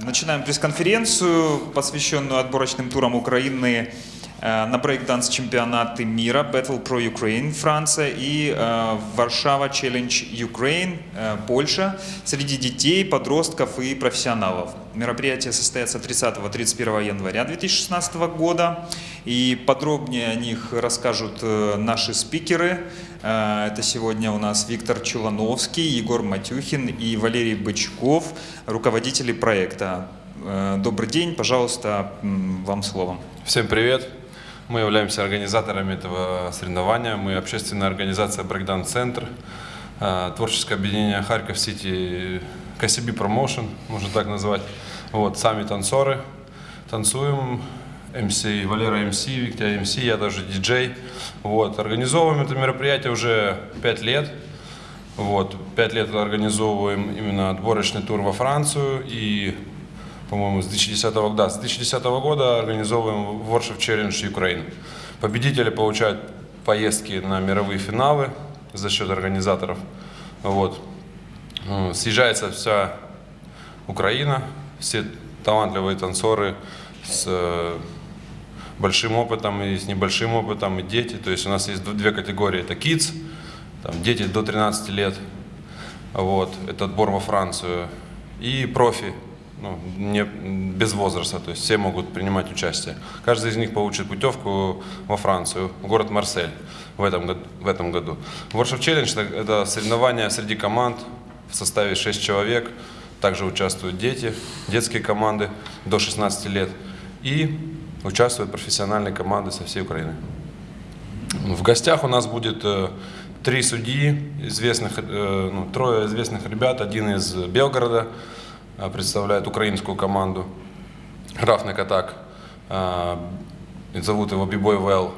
Начинаем пресс-конференцию, посвященную отборочным турам Украины на брейкданс чемпионаты мира Battle Pro Ukraine Франция и э, Варшава Challenge Ukraine э, Польша среди детей, подростков и профессионалов. Мероприятие состоится 30-31 января 2016 года и подробнее о них расскажут э, наши спикеры. Э, Это сегодня у нас Виктор Чулановский, Егор Матюхин и Валерий Бычков, руководители проекта. Э, Добрый день, пожалуйста, вам слово. Всем привет! Мы являемся организаторами этого соревнования. Мы общественная организация Breakdown Центр, э, творческое объединение Харьков Сити, KCB Promotion, можно так назвать. Вот, сами танцоры, танцуем, МС, Валера МС, Виктор МС, я даже диджей. Вот, организовываем это мероприятие уже 5 лет. Вот, 5 лет организовываем именно отборочный тур во Францию и по-моему, с 2010, да, с 2010 года организовываем Worship Challenge Ukraine. Победители получают поездки на мировые финалы за счет организаторов. Вот. Ну, Съезжается вся Украина, все талантливые танцоры с э, большим опытом и с небольшим опытом, и дети. То есть у нас есть две категории. Это kids, там, дети до 13 лет, вот, это отбор во Францию, и профи, ну, не, без возраста, то есть все могут принимать участие. Каждый из них получит путевку во Францию, в город Марсель в этом, в этом году. Worship Challenge – это- соревнования среди команд в составе 6 человек, также участвуют дети, детские команды до 16 лет и участвуют профессиональные команды со всей Украины. В гостях у нас будет э, три судьи, известных, э, ну, трое известных ребят. Один из Белгорода представляет украинскую команду. Рафник Атак. Э, Зовут его Бибой Вэл.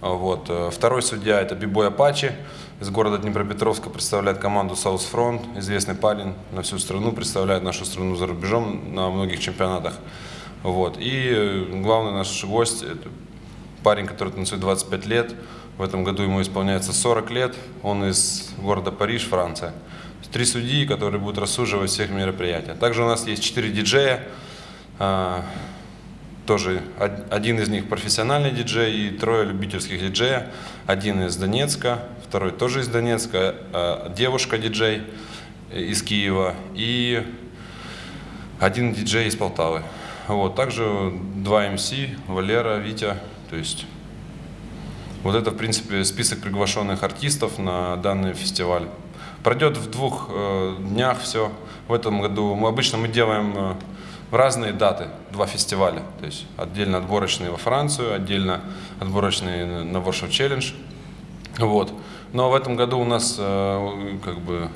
А Вот. э, Второй судья это Бибой Апачи из города Днепропетровска представляет команду South Front, известный парень на всю страну, представляет нашу страну за рубежом на многих чемпионатах. Вот. И э, главный наш гость это парень, который танцует 25 лет. В этом году ему исполняется 40 лет. Он из города Париж, Франция. Три судьи, которые будут рассуживать всех мероприятий. Также у нас есть четыре диджея. А, Тоже од- один из них профессиональный диджей и трое любительских диджея. Один из Донецка, второй тоже из Донецка, а, девушка-диджей из Киева и один диджей из Полтавы. Вот, также два МС, Валера, Витя. То есть вот это, в принципе, список приглашенных артистов на данный фестиваль. Пройдет в двух э, днях все. В этом году мы обычно мы делаем э, в разные даты два фестиваля. То есть отдельно отборочные во Францию, отдельно отборочные на- Worship Challenge. Вот. Но в этом году у нас э, как бы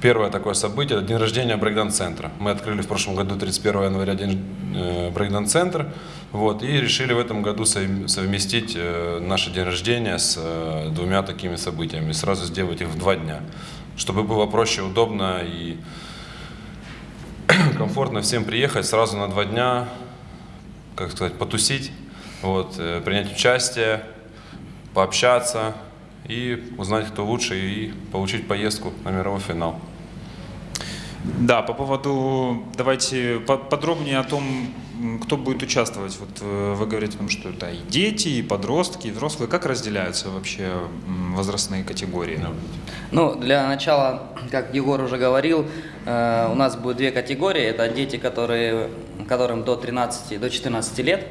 первое такое событие – день рождения брейкданс-центра. Мы открыли в прошлом году 31 января день э, брейкданс-центр. Вот, и решили в этом году совм- совместить наше день рождения с двумя такими событиями, сразу сделать их в два дня, чтобы было проще, удобно и комфортно всем приехать сразу на два дня, как сказать, потусить, вот, э, принять участие, пообщаться и узнать, кто лучше, и получить поездку на мировой финал. Да, по поводу, давайте по- подробнее о том, кто будет участвовать. Вот э, вы говорите, о том, что это и дети, и подростки, и взрослые. Как разделяются вообще возрастные категории? Ну, для начала, как Егор уже говорил, э, у нас будет две категории. Это дети, которые, которым до 13, до 14 лет,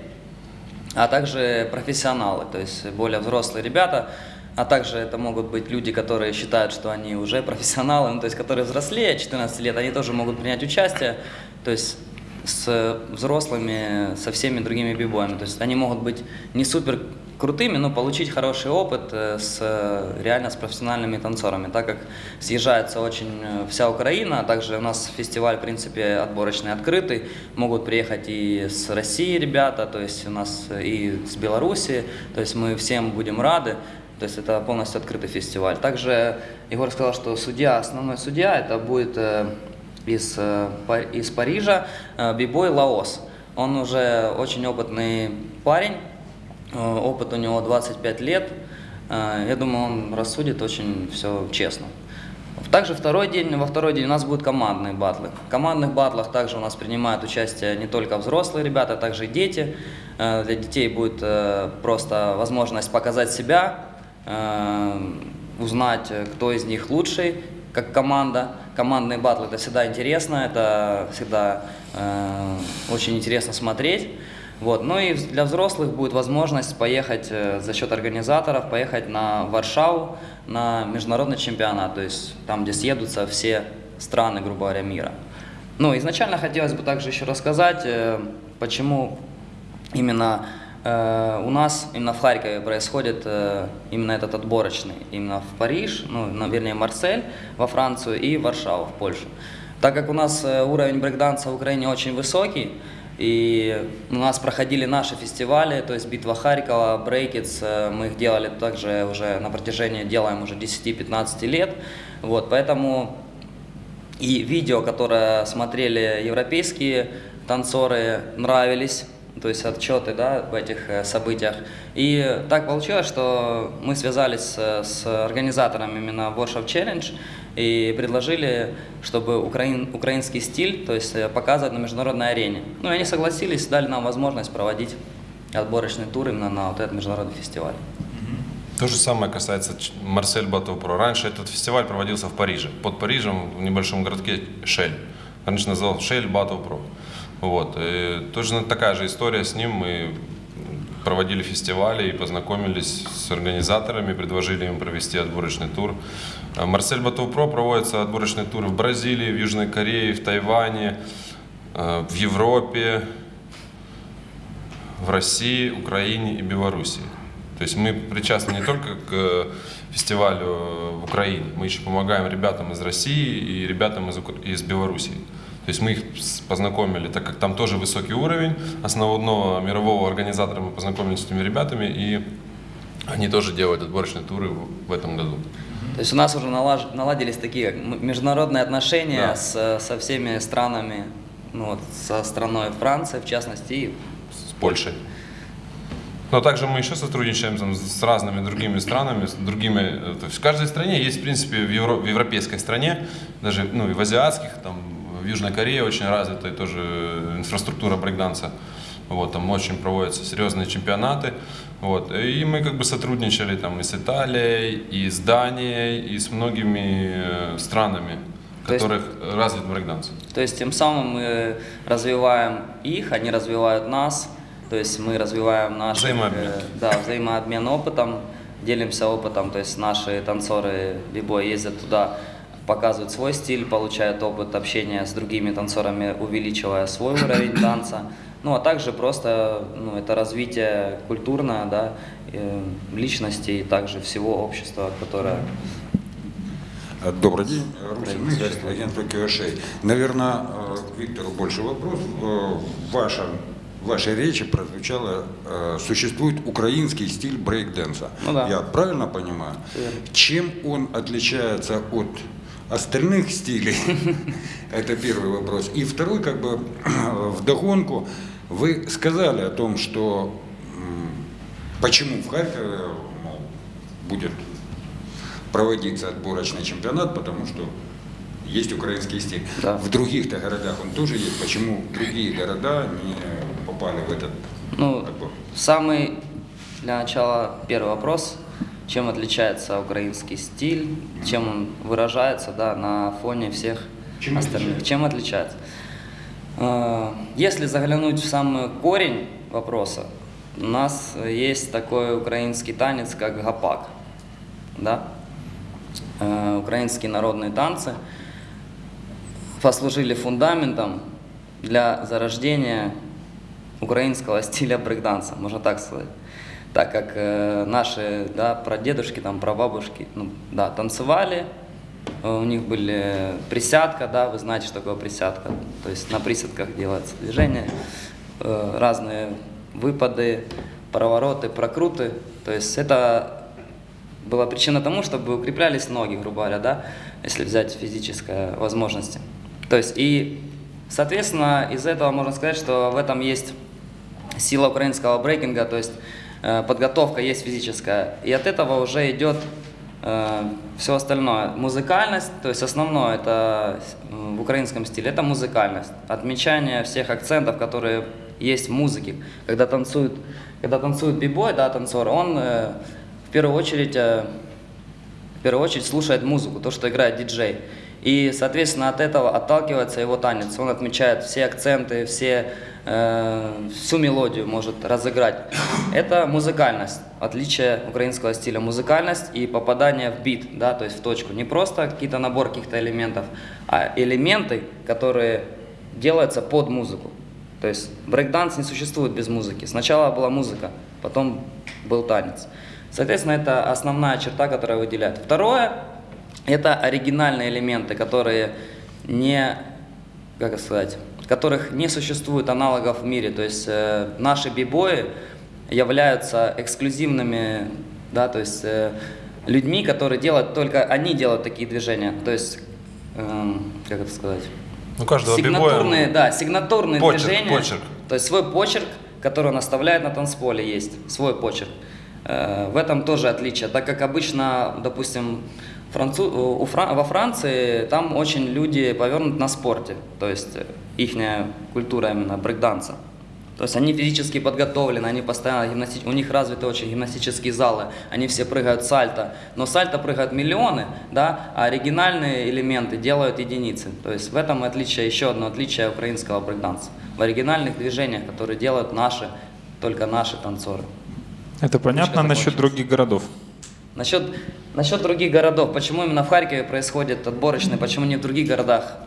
а также профессионалы, то есть более взрослые ребята, а также это могут быть люди, которые считают, что они уже профессионалы, ну, то есть которые взрослее 14 лет, они тоже могут принять участие, то есть с взрослыми, со всеми другими бибоями. То есть они могут быть не супер крутыми, но получить хороший опыт э, с реально с профессиональными танцорами, так как съезжается очень э, вся Украина, а также у нас фестиваль, в принципе, отборочный открытый, могут приехать и с России ребята, то есть у нас э, и с Беларуси, то есть мы всем будем рады, то есть это полностью открытый фестиваль. Также Егор сказал, что судья, основной судья, это будет из, э, из Парижа э, Бибой Лаос. Он уже очень опытный парень, э, опыт у него 25 лет. Я думаю, он рассудит очень все честно. Также второй день, во второй день у нас будут командные батлы. В командных батлах также у нас принимают участие не только взрослые ребята, а также дети. Э, Для детей будет просто возможность показать себя, узнать, кто из них лучший, как команда. Командные батлы это всегда интересно, это всегда э, очень интересно смотреть. Вот. Ну и для взрослых будет возможность поехать э, за счет организаторов, поехать на Варшаву на международный чемпионат, то есть там, где съедутся все страны, грубо говоря, мира. Ну, изначально хотелось бы также еще рассказать, э, почему именно у нас, именно в Харькове происходит э, именно этот отборочный, именно в Париж, ну, вернее, Марсель во Францию и Варшаву в Польшу. Так как у нас э, уровень брейкданса в Украине очень высокий, и у нас проходили наши фестивали, то есть Битва Харькова, Брейкетс, э, мы их делали также уже на протяжении, делаем уже 10-15 лет, вот, поэтому и видео, которые смотрели европейские танцоры, нравились, то есть отчеты да, об этих э, событиях. И так получилось, что мы связались с, с организаторами именно Workshop Challenge и предложили, чтобы украин, украинский стиль то есть, э, показывать на международной арене. Ну и они согласились, дали нам возможность проводить отборочный тур именно на вот этот международный фестиваль. То же самое касается Марсель Бату Про. Раньше этот фестиваль проводился в Париже. Под Парижем, в небольшом городке Шель. Раньше называл Шель Бату Про. Вот. И тоже такая же история с ним. Мы проводили фестивали и познакомились с организаторами, предложили им провести отборочный тур. А Марсель Бату Про проводятся отборочные туры в Бразилии, в Южной Корее, в Тайване, э, в Европе, в России, Украине и Белоруссии. То есть мы причастны не только к э, фестивалю в Украине, мы еще помогаем ребятам из России и ребятам из, из Белоруссии. То есть мы их познакомили, так как там тоже высокий уровень основного мирового организатора, мы познакомились с этими ребятами, и они тоже делают отборочные туры в этом году. То есть у нас уже налаж- наладились такие международные отношения Да. с, со всеми странами, ну вот со страной Франции в частности, и с Польшей. Но также мы еще сотрудничаем там, с разными другими странами, с другими. э, То есть в каждой стране есть, в принципе, в, Евро- в европейской стране, даже ну, и в азиатских, там, в Южной Корее очень развитая тоже инфраструктура брейкданса. Вот, там очень проводятся серьезные чемпионаты. Вот. И мы как бы сотрудничали там и с Италией, и с Данией, и с многими э, странами, в То есть- которых развит брейкданс. То есть тем самым мы развиваем их, они развивают нас, то есть мы развиваем наш Взаимообмен. да, взаимообмен опытом, делимся опытом, то есть наши танцоры либо ездят туда, показывают свой стиль, получают опыт общения с другими танцорами, увеличивая свой уровень танца. Ну а также просто ну, это развитие культурное, да, э, личности и также всего общества, которое Э, Добрый день, Русин Игорь, агентство QSA. Наверное, э, к Виктору больше вопрос. Э, В вашем в вашей речи прозвучало, э, существует украинский стиль брейк-дэнса. Ну да. Я правильно понимаю? Верно. Чем он отличается от остальных стилей? Это первый вопрос. И второй, как бы, вдогонку, вы сказали о том, что почему в Харькове мол, будет проводиться отборочный чемпионат, потому что есть украинский стиль. Да. В других-то городах он тоже есть. Почему другие города не попали в этот Ну, отбор? самый для начала первый вопрос. Чем отличается украинский стиль, чем он выражается да, на фоне всех Чем остальных? отличается? Чем отличается? Э, Если заглянуть в самый корень вопроса, у нас есть такой украинский танец, как гапак. Да? Э, Украинские народные танцы послужили фундаментом для зарождения украинского стиля брейкданса, можно так сказать. Так как э, наши да, прадедушки, там, прабабушки ну, да, танцевали, э, у них были присядка, да, вы знаете, что такое присядка. То есть на присядках делается движение, э, разные выпады, провороты, прокруты. То есть это была причина тому, чтобы укреплялись ноги, грубо говоря, да, если взять физические возможности. То есть и, соответственно, из этого можно сказать, что в этом есть сила украинского брейкинга, то есть подготовка есть физическая. И от этого уже идет все остальное. Музыкальность, то есть основное это м, в украинском стиле, это музыкальность. Отмечание всех акцентов, которые есть в музыке. Когда танцует, когда танцует бибой, да, танцор, он э, в первую очередь э, в первую очередь слушает музыку, то, что играет диджей. И, соответственно, от этого отталкивается его танец. Он отмечает все акценты, все, э, всю мелодию может разыграть. Это музыкальность, отличие украинского стиля. Музыкальность и попадание в бит, да, то есть в точку. Не просто какие-то набор каких-то элементов, а элементы, которые делаются под музыку. То есть брейкданс не существует без музыки. Сначала была музыка, потом был танец. Соответственно, это основная черта, которая выделяет. Второе – это оригинальные элементы, которые не, как сказать, которых не существует аналогов в мире. То есть э, наши бибои являются эксклюзивными, да, то есть э, людьми, которые делают только они делают такие движения. То есть, эм, как это сказать? У каждого сигнатурные, бибоя да, сигнатурные почерк, движения. почерк. То есть свой почерк, который он оставляет на танцполе, есть свой почерк. Э, В этом тоже отличие, так как обычно, допустим, францу... у Фран- во Франции там очень люди повернуты на спорте, то есть их культура именно брейкданса. То есть они физически подготовлены, они постоянно гимнасти... у них развиты очень гимнастические залы, они все прыгают сальто, но сальто прыгают миллионы, да, а оригинальные элементы делают единицы. То есть в этом отличие, еще одно отличие украинского брейкданса. В оригинальных движениях, которые делают наши, только наши танцоры. Это понятно насчет других городов. Насчет, насчет других городов, почему именно в Харькове происходит отборочный, почему не в других городах?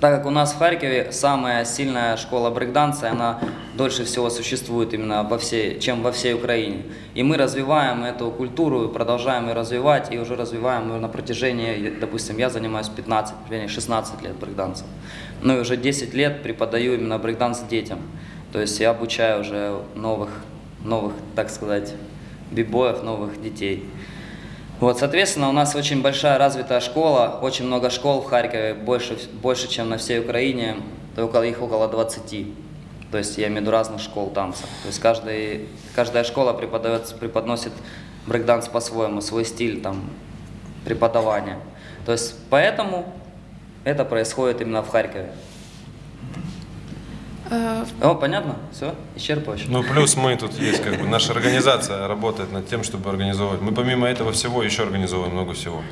Так как у нас в Харькове самая сильная школа брейкданса, она дольше всего существует именно во всей, чем во всей Украине. И мы развиваем эту культуру, продолжаем ее развивать, и уже развиваем ее на протяжении, допустим, я занимаюсь 15, вернее 16 лет брейкдансом. Ну и уже 10 лет преподаю именно брейкданс детям. То есть я обучаю уже новых, новых, так сказать, бибоев, новых детей. Вот, соответственно, у нас очень большая развитая школа, очень много школ в Харькове, больше, больше чем на всей Украине, около, их около 20. То есть я имею в виду разных школ танца. То есть каждый, каждая школа преподает, преподносит брейкданс по-своему, свой стиль там, преподавания. То есть поэтому это происходит именно в Харькове. Э, О, понятно? Все? Исчерпывающе? Ну, плюс мы тут есть, как бы, наша организация работает над тем, чтобы организовывать. Мы помимо этого всего еще организовываем много всего.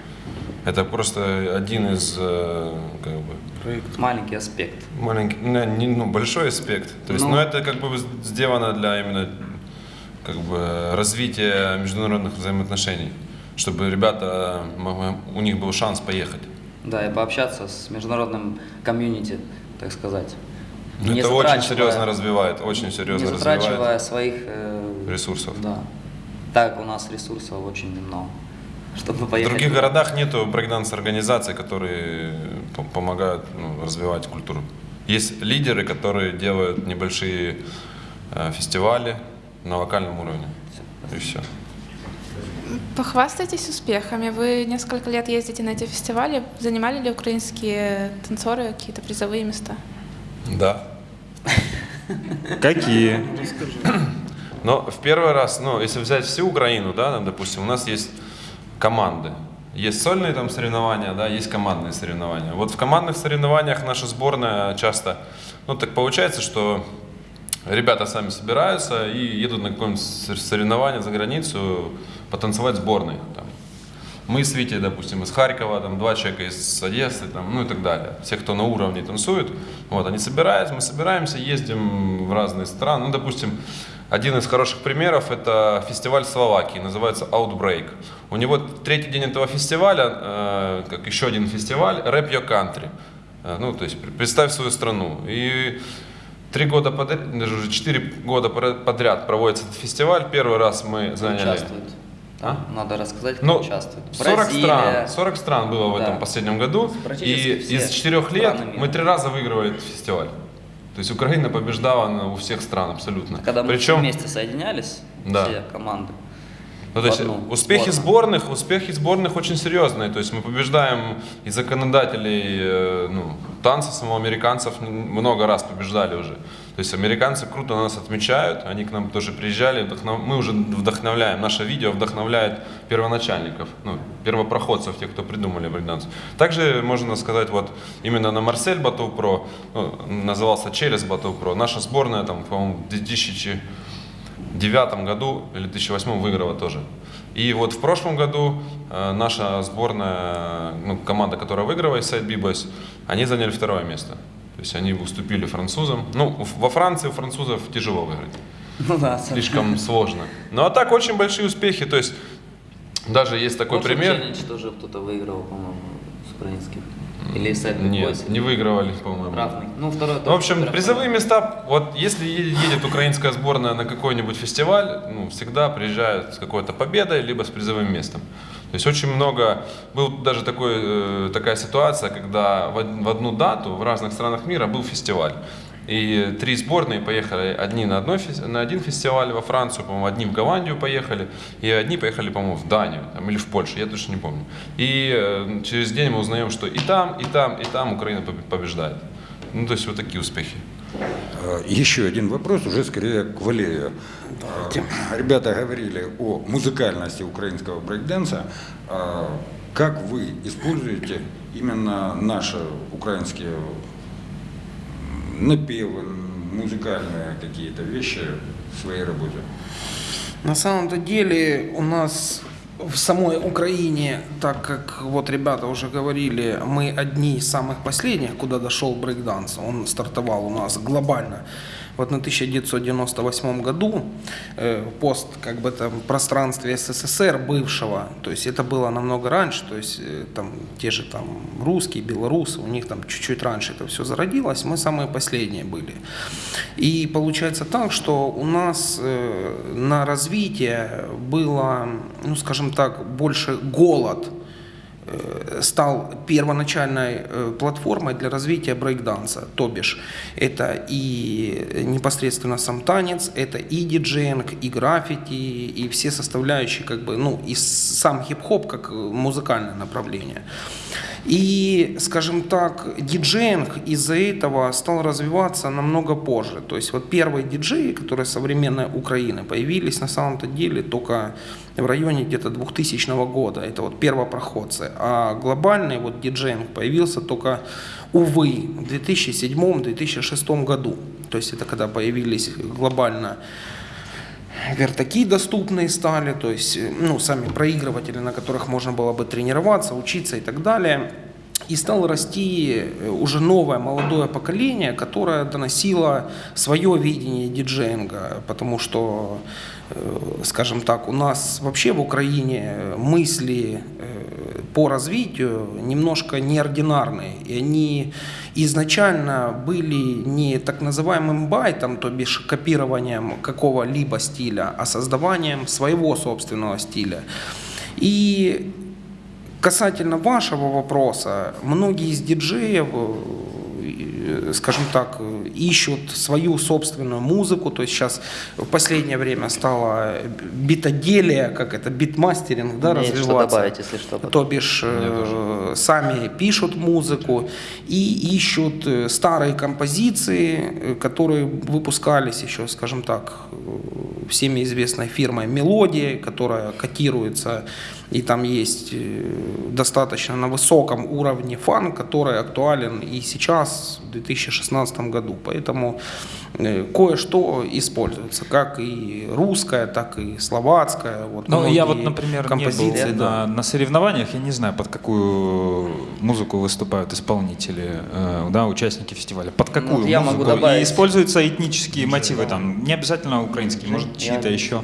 Это просто один из, э, как бы, Маленький аспект. маленький, ну, не, ну, большой аспект. То есть, Ну. ну, это как бы сделано для именно, как бы, развития международных взаимоотношений, чтобы ребята, могли- у них был шанс поехать. Да, и пообщаться с международным комьюнити, так сказать. Ну, Не это очень серьезно развивает, очень серьезно не затрачивая развивает своих э, ресурсов. Да. Так у нас ресурсов очень много, чтобы В поехать. других туда. городах нету брейкданс-организаций, которые по- помогают ну, развивать культуру. Есть лидеры, которые делают небольшие э, фестивали на локальном уровне. И все. Похвастайтесь успехами. Вы несколько лет ездите на эти фестивали. Занимали ли украинские танцоры какие-то призовые места? Да. Какие? Но в первый раз, ну, если взять всю Украину, да, там, допустим, у нас есть команды. Есть сольные там соревнования, да, есть командные соревнования. Вот в командных соревнованиях наша сборная часто, ну, так получается, что ребята сами собираются и едут на какое-нибудь сор- соревнование за границу потанцевать сборной. Там. Мы с Витей, допустим, из Харькова, там два человека из Одессы, там, ну и так далее. Все, кто на уровне танцуют, вот, они собираются, мы собираемся, ездим в разные страны. Ну, допустим, один из хороших примеров это фестиваль Словакии, называется Outbreak. У него третий день этого фестиваля, э, как еще один фестиваль, Rap Your Country. Э, ну, то есть пр- представь свою страну. И три года подряд, даже уже четыре года подряд проводится этот фестиваль. Первый раз мы заняли... участвует. А? Надо рассказать, кто Ну, участвует. 40 Бразилия. стран, 40 стран было в Да. этом последнем году. И из четырех лет мира. мы три раза выигрывали этот фестиваль. То есть Украина побеждала у всех стран абсолютно. Когда мы Причем, вместе соединялись, Да. все команды. ну, то есть одну успехи сборную. сборных, успехи сборных очень серьезные. То есть мы побеждаем и законодателей э, ну, танца самого американцев много раз побеждали уже. То есть американцы круто нас отмечают, они к нам тоже приезжали, вдохнов- мы уже вдохновляем, наше видео вдохновляет первоначальников, ну, первопроходцев, тех, кто придумали брейкданс. Также можно сказать, вот именно на Марсель Бату Про, ну, назывался через Бату Про, наша сборная там, по-моему, в 2009 году или 2008 выиграла тоже. И вот в прошлом году э, наша сборная, ну, команда, которая выиграла из Side B-Boys, они заняли второе место. То есть они уступили французам. Ну, во Франции у французов тяжело выиграть. Ну да, Слишком сложно. Ну а так очень большие успехи. То есть даже есть такой Прошлый пример. челлендж тоже кто-то выиграл, по-моему, с украинских. Или с Эдвин Нет, не выигрывали, по-моему. Равный. Ну, второй В общем, призовые места, вот если едет украинская сборная на какой-нибудь фестиваль, ну, всегда приезжают с какой-то победой, либо с призовым местом. То есть очень много, был даже такой, э, такая ситуация, когда в, од- в одну дату в разных странах мира был фестиваль. И три сборные поехали, одни на, одной, на один фестиваль во Францию, по-моему, одни в Голландию поехали, и одни поехали, по-моему, в Данию там, или в Польшу, я точно не помню. И э, через день мы узнаем, что и там, и там, и там Украина побе- побеждает. Ну, то есть вот такие успехи. Э, Еще один вопрос, уже скорее к Валерию. Э, Ребята говорили о музыкальности украинского брейкденса. Э, Как вы используете именно наши украинские напевы, музыкальные какие-то вещи в своей работе? На самом-то деле у нас в самой Украине, так как вот ребята уже говорили, мы одни из самых последних, куда дошел брейкданс. Он стартовал у нас глобально. Вот на 1998 году э, пост как бы там пространстве СССР бывшего, то есть это было намного раньше, то есть э, там те же там русские, белорусы, у них там чуть-чуть раньше это все зародилось, мы самые последние были. И получается так, что у нас э, на развитие было, ну скажем так, больше голод стал первоначальной э, платформой для развития брейкданса. То бишь, это и непосредственно сам танец, это и диджеинг, и граффити, и все составляющие, как бы, ну, и сам хип-хоп как э, музыкальное направление. И, скажем так, диджеинг из-за этого стал развиваться намного позже. То есть вот первые диджеи, которые современной Украины, появились на самом-то деле только в районе где-то 2000 года. Это вот первопроходцы. А глобальный вот диджеинг появился только, увы, в 2007-2006 году. То есть это когда появились глобально вертаки доступные стали, то есть ну, сами проигрыватели, на которых можно было бы тренироваться, учиться и так далее. И стало расти э, уже новое молодое поколение, которое доносило свое видение диджеинга, потому что, э, скажем так, у нас вообще в Украине мысли э, по развитию немножко неординарные, и они изначально были не так называемым байтом, то бишь копированием какого-либо стиля, а создаванием своего собственного стиля. И касательно вашего вопроса, многие из диджеев, э, скажем так, э, ищут свою собственную музыку, то есть сейчас в последнее время стало битоделие, как это, битмастеринг, да, Есть что развиваться. добавить, если что. То бишь э, сами пишут музыку и ищут э, старые композиции, э, которые выпускались еще, скажем так, э, всеми известной фирмой «Мелодия», которая котируется, и там есть э, достаточно на высоком уровне фан, который актуален и сейчас, в 2016 году. Поэтому э, кое-что используется, как и русская, так и словацкая. Вот Ну, я вот, например, не композиции, был да. на, на соревнованиях, я не знаю, под какую музыку выступают исполнители, э, да, участники фестиваля. Под какую Ну, я могу музыку? добавить. И используются этнические мотивы, там, не обязательно украинские, может, чьи-то еще.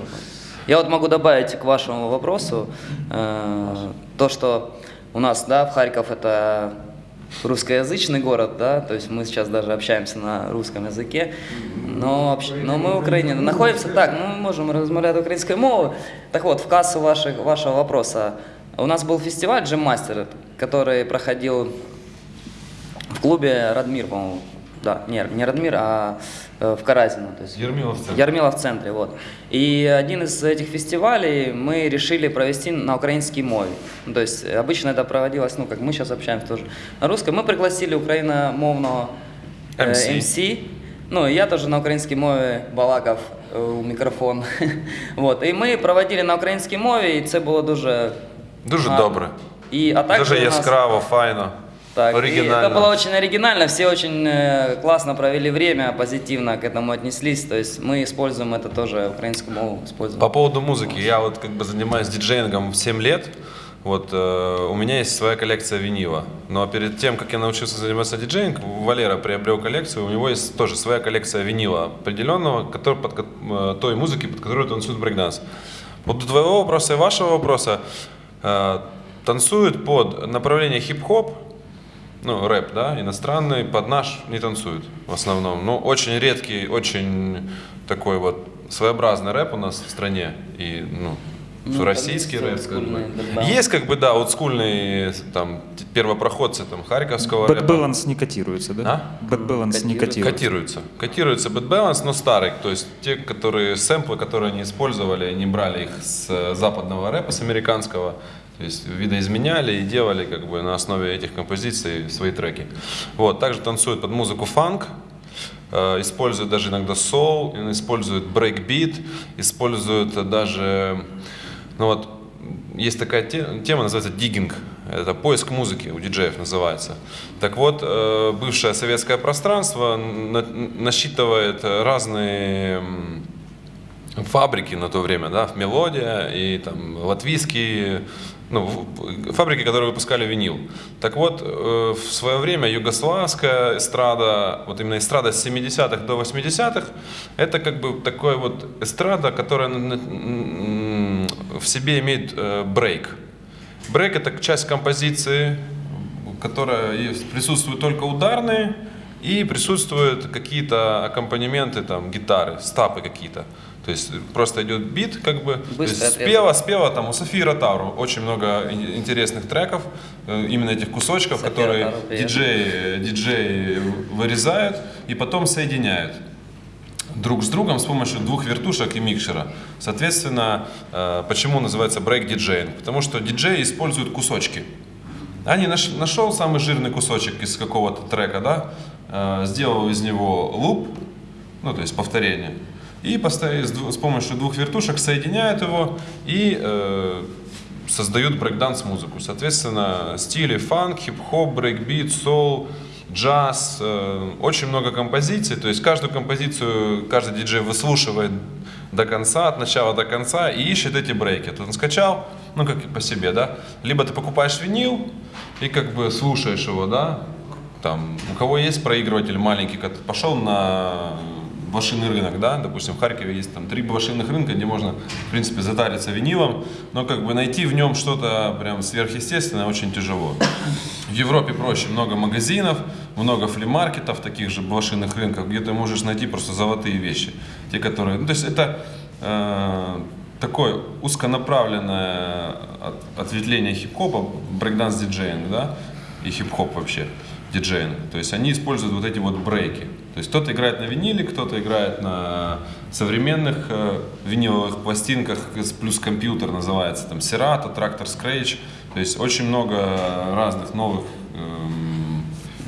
Я вот могу добавить к вашему вопросу э, то, что у нас, да, в Харьков это русскоязычный город, да, то есть мы сейчас даже общаемся на русском языке, но, общ- но мы в Украине находимся так, мы можем размовлять украинской мовой. Так вот, в кассу ваших, вашего вопроса, у нас был фестиваль Джем Мастер, который проходил в клубе Радмир, по-моему, да, не, не Радмир, а э, в Каразино. То есть Ермилов в центре. Ярмила в центре, вот. И один из этих фестивалей мы решили провести на украинской мове. Ну, То есть обычно это проводилось, ну, как мы сейчас общаемся тоже на русском. Мы пригласили украиномовного э, MC. MC. Ну, и я тоже на українській мові балакав е, у мікрофон. вот. І ми проводили на українській мові, і це було дуже Дуже гарно. добре. І, а также Дуже у нас- яскраво, файно, так, и оригінально. это было очень оригинально, все очень э, классно провели время, позитивно к этому отнеслись. То есть мы используем это тоже, украинскую мову используем. По поводу музыки. Я вот как бы занимаюсь диджеингом 7 лет. Вот э, у меня есть своя коллекция винила. Но перед тем, как я научился заниматься диджеингом, Валера приобрел коллекцию. У него есть тоже своя коллекция винила определенного, который, под, э, той музыки, под которую танцует брейкданс. Вот до твоего вопроса и вашего вопроса э, танцуют под направление хип-хоп, ну, рэп, да, иностранный, под наш не танцуют в основном. Ну, очень редкий, очень такой вот своеобразный рэп у нас в стране. И, ну, Ну, российский рэп, есть как бы. Есть, как бы, да, олдскульные, там, первопроходцы, там, харьковского Bad рэпа. Balance не котируется, да? А? Bad Balance не Котируется. котируется. Котируется Bad Balance, но старый. То есть те, которые сэмплы, которые они использовали, они брали их с э, западного рэпа, с американского. То есть видоизменяли и делали как бы на основе этих композиций свои треки. Вот. Также танцуют под музыку фанк, э, используют даже иногда соул, используют брейкбит, используют даже, ну вот, есть такая те- тема, называется digging. Это поиск музыки у диджеев называется. Так вот, э, бывшее советское пространство на- насчитывает разные фабрики на то время, да, в Мелодия и там латвийские, ну, фабрики, которые выпускали винил. Так вот, э, в свое время югославская эстрада, вот именно эстрада с 70-х до 80-х, это как бы такой вот эстрада, которая в себе имеет э, брейк. Брейк это часть композиции, которая есть, присутствуют только ударные и присутствуют какие-то аккомпанементы, там, гитары, стапы какие-то. То есть просто идет бит, как бы, то Быстрый есть отрезок. спела, спела, там у Софии Ротару очень много ин- интересных треков, э, именно этих кусочков, София которые Ротару, диджеи, диджеи вырезают и потом соединяют друг с другом с помощью двух вертушек и микшера. Соответственно, э, почему называется брейк диджеинг? Потому что диджеи используют кусочки. Они наш- нашел самый жирный кусочек из какого-то трека, да, э, сделал из него loop, ну то есть повторение, и с, помощью двух вертушек соединяют его и э, создают брейкданс музыку. Соответственно, стили фанк, хип-хоп, брейкбит, соул, джаз, э, очень много композиций. То есть каждую композицию каждый диджей выслушивает до конца, от начала до конца и ищет эти брейки. Тут он скачал, ну как по себе, да. Либо ты покупаешь винил и как бы слушаешь его, да. Там, у кого есть проигрыватель маленький, пошел на блошиный рынок, да, допустим, в Харькове есть там три блошиных рынка, где можно, в принципе, затариться винилом, но как бы найти в нем что-то прям сверхъестественное очень тяжело. В Европе проще, много магазинов, много флимаркетов, таких же блошиных рынков, где ты можешь найти просто золотые вещи, те, которые, ну, то есть это э, такое узконаправленное от- ответвление хип-хопа, брейкданс диджеинг, да, и хип-хоп вообще, диджеинг. То есть они используют вот эти вот брейки. То есть кто-то играет на виниле, кто-то играет на современных э, виниловых пластинках, плюс компьютер называется, там, Serato, Traktor Scratch. То есть очень много разных новых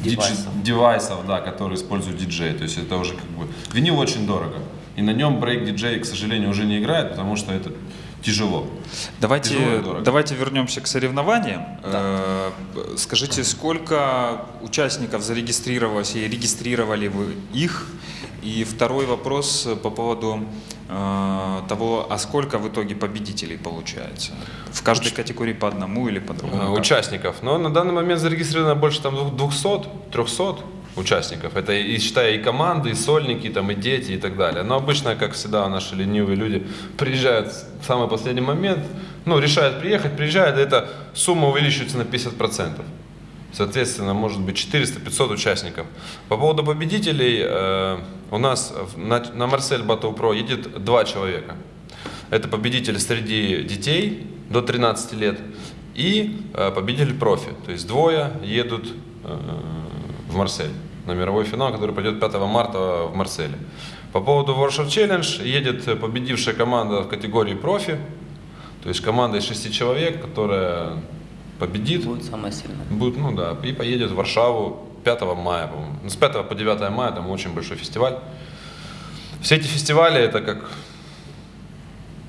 дидж- Девайсов. девайсов, да, которые используют диджей. То есть это уже как бы... Винил очень дорого. И на нем брейк-диджей, к сожалению, уже не играет, потому что это тяжело. Давайте, Тяжело давайте вернемся к соревнованиям. Э, Скажите, сколько участников зарегистрировалось и регистрировали вы их? И второй вопрос по поводу э, того, а сколько в итоге победителей получается? В каждой категории по одному или по другому? Э, участников. Но на данный момент зарегистрировано больше там двух- 200, 300 участников. Это и считая и команды, и сольники, там, и дети, и так далее. Но обычно, как всегда, наши ленивые люди приезжают в самый последний момент, ну, решают приехать, приезжают, и эта сумма увеличивается на 50%. Соответственно, может быть 400-500 участников. По поводу победителей, э, у нас на, на Марсель Battle Pro едет два человека. Это победитель среди детей до 13 лет и э, победитель профи. То есть двое едут э, в Марсель. На мировой финал, который пройдет 5 марта в Марселе. По поводу Warsaw Challenge едет победившая команда в категории профи, то есть команда из шести человек, которая победит, Будет самое сильное. будет, ну да, и поедет в Варшаву 5 мая, по-моему. Ну, с 5 по 9 мая там очень большой фестиваль. Все эти фестивали это как,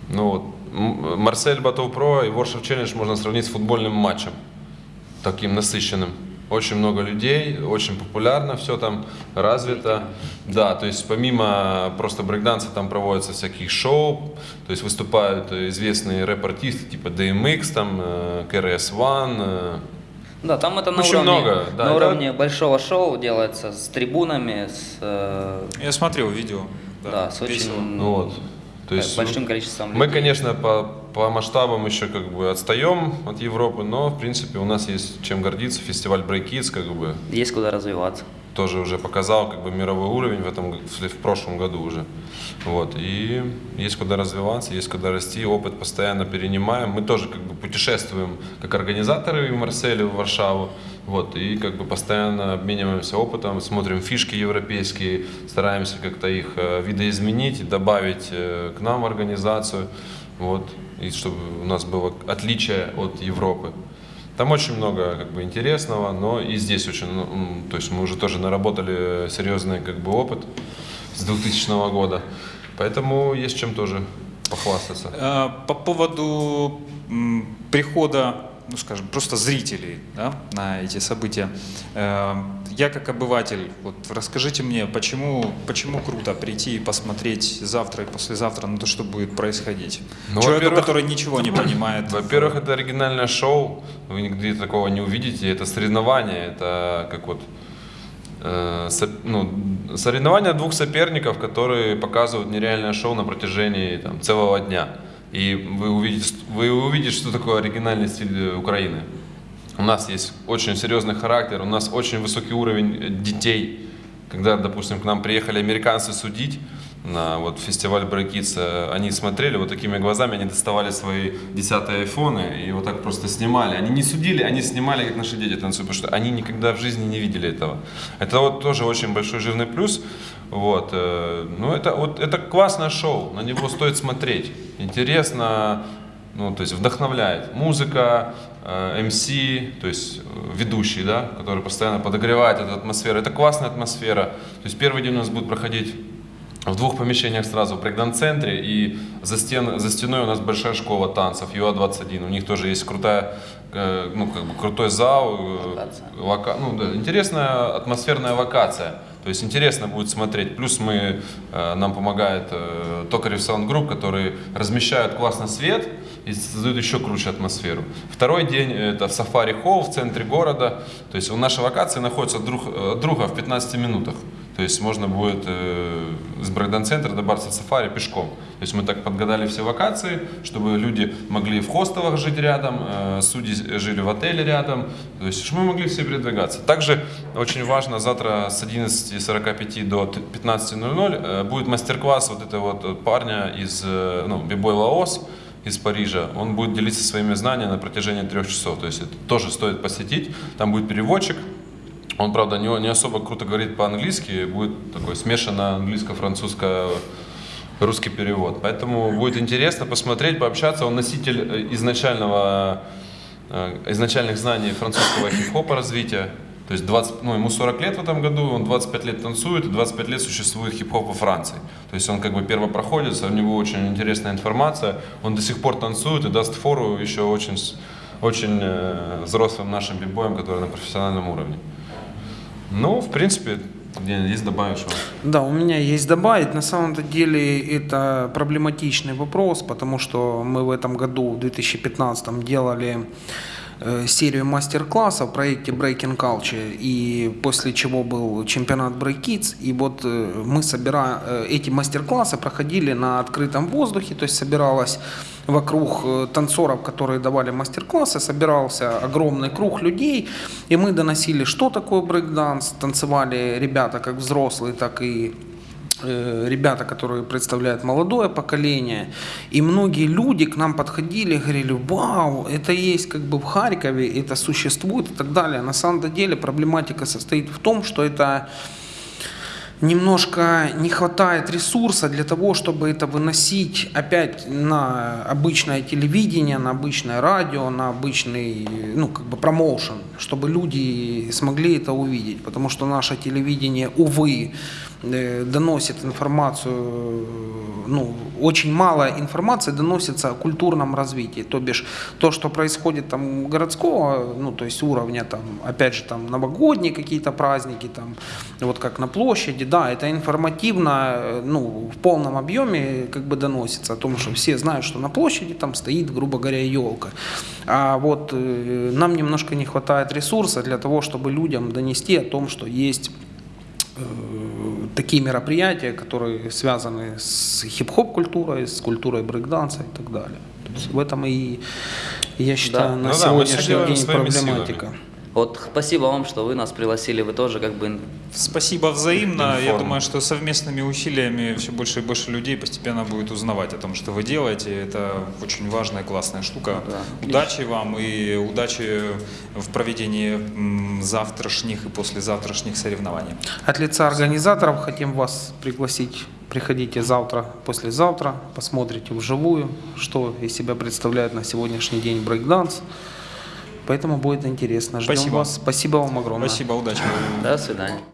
ну вот, Марсель Батл Про и Warsaw Challenge можно сравнить с футбольным матчем, таким насыщенным. Очень много людей, очень популярно, все там развито. Да, то есть помимо просто брейкданса там проводятся всякие шоу, то есть выступают известные рэп-артисты типа DMX, там, э, KRS-One, э, Да, там это на Очень уровне, много, да, на это- уровне большого шоу делается с трибунами, с, э, Я смотрел видео. да, с очень. Ну вот. То есть большим количеством Мы, людей. конечно, по, по масштабам еще как бы отстаем от Европы, но в принципе у нас есть чем гордиться. Фестиваль Break Kids как бы Есть куда развиваться. тоже уже показал как бы мировой уровень в этом в, прошлом году уже. Вот. И есть куда развиваться, есть куда расти, опыт постоянно перенимаем. Мы тоже как бы путешествуем как организаторы в Марселе, в Варшаву. Вот, и как бы постоянно обмениваемся опытом, смотрим фишки европейские, стараемся как-то их э, видоизменить, добавить э, к нам в организацию, вот, и чтобы у нас было отличие от Европы. Там очень много как бы интересного, но и здесь очень, ну, то есть мы уже тоже наработали серьезный как бы опыт с 2000 года, поэтому есть чем тоже похвастаться. Э, По поводу прихода, ну скажем, просто зрителей да, на эти события. Э, Я как обыватель, вот расскажите мне, почему, почему круто прийти и посмотреть завтра и послезавтра на то, что будет происходить? Ну, Человеку, который ничего не понимает. Во-первых, это оригинальное шоу, вы нигде такого не увидите, это соревнование, это как вот э, со- ну, соревнования двух соперников, которые показывают нереальное шоу на протяжении там, целого дня. И вы увидите, вы увидите, что такое оригинальный стиль э, Украины. У нас есть очень серьезный характер, у нас очень высокий уровень э, детей. Когда, допустим, к нам приехали американцы судить на вот фестиваль Kids, э, они смотрели вот такими глазами, они доставали свои десятые айфоны и вот так просто снимали. Они не судили, они снимали, как наши дети танцуют, потому что они никогда в жизни не видели этого. Это вот тоже очень большой жирный плюс. Вот. э, Ну, это, вот, это классное шоу, на него стоит смотреть. Интересно, ну, то есть вдохновляет. Музыка, э, МС, то есть э, ведущий, да, который постоянно подогревает эту атмосферу. Это классная атмосфера. То есть первый день у нас будет проходить в двух помещениях сразу, в брейкдан-центре, и за, стен, за стеной у нас большая школа танцев, ЮА-21. У них тоже есть крутая, э, ну, как бы крутой зал. э, лока- ну, да, интересная атмосферная локация. То есть интересно будет смотреть. Плюс мы, э, нам помогает э, Токарев Sound Group, которые размещают классно свет и создают еще круче атмосферу. Второй день это в Сафари Холл в центре города. То есть у нашей локации находится друг, э, друга в 15 минутах. То есть можно будет э, с Брейкдан-центра добраться в Сафари пешком. То есть мы так подгадали все локации, чтобы люди могли в хостелах жить рядом, э, судьи жили в отеле рядом, то есть чтобы мы могли все передвигаться. Также очень важно, завтра с 11.45 до 15.00 э, будет мастер-класс вот этого вот парня из э, ну, Бибой Лаос, из Парижа, он будет делиться своими знаниями на протяжении трех часов. То есть это тоже стоит посетить. Там будет переводчик. Он, правда, не, не особо круто говорит по-английски, будет такой смешанно английско-французско-русский перевод. Поэтому будет интересно посмотреть, пообщаться. Он носитель э, изначального, э, изначальных знаний французского хип-хопа развития. То есть 20, ну, ему 40 лет в этом году, он 25 лет танцует, и 25 лет существует хип-хоп во Франции. То есть он как бы первопроходец, у него очень интересная информация, он до сих пор танцует и даст фору еще очень, очень э, взрослым нашим бибоям, которые на профессиональном уровне. Ну, в принципе, есть добавишь? что? Да, у меня есть добавить. На самом-то деле это проблематичный вопрос, потому что мы в этом году, в 2015, делали серию мастер-классов в проекте Breaking Culture, и после чего был чемпионат Break Kids, и вот э, мы собира... э, эти мастер-классы проходили на открытом воздухе, то есть собиралась вокруг э, танцоров, которые давали мастер-классы, собирался огромный круг людей, и мы доносили, что такое брейкданс, танцевали ребята как взрослые, так и э, ребята, которые представляют молодое поколение, и многие люди к нам подходили говорили, вау, это есть как бы в Харькове, это существует и так далее. На самом деле проблематика состоит в том, что это немножко не хватает ресурса для того, чтобы это выносить опять на обычное телевидение, на обычное радио, на обычный, ну, как бы промоушен, чтобы люди смогли это увидеть. Потому что наше телевидение, увы, э, доносит информацию, ну, очень мало информации доносится о культурном развитии. То бишь, то, что происходит там городского, ну, то есть уровня, там, опять же, там, новогодние какие-то праздники, там, вот как на площади, да, это информативно, э, ну, в полном объеме как бы доносится о том, что все знают, что на площади там стоит, грубо говоря, елка. А вот э, нам немножко не хватает ресурса для того, чтобы людям донести о том, что есть э, такие мероприятия, которые связаны с хип-хоп культурой, с культурой брейкданса и так далее. То есть в этом и, я считаю, Да. на Ну да, сегодняшний делаем день проблематика. Вот спасибо вам, что вы нас пригласили, вы тоже как бы Спасибо взаимно. Я Информ. думаю, что совместными усилиями все больше и больше людей постепенно будет узнавать о том, что вы делаете. Это очень важная, классная штука. Да. Удачи вам и удачи в проведении завтрашних и послезавтрашних соревнований. От лица организаторов хотим вас пригласить. Приходите завтра, послезавтра, посмотрите вживую, что из себя представляет на сегодняшний день брейкданс. Поэтому будет интересно. Ждем Спасибо. вас. Спасибо вам огромное. Спасибо, удачи. до свидания.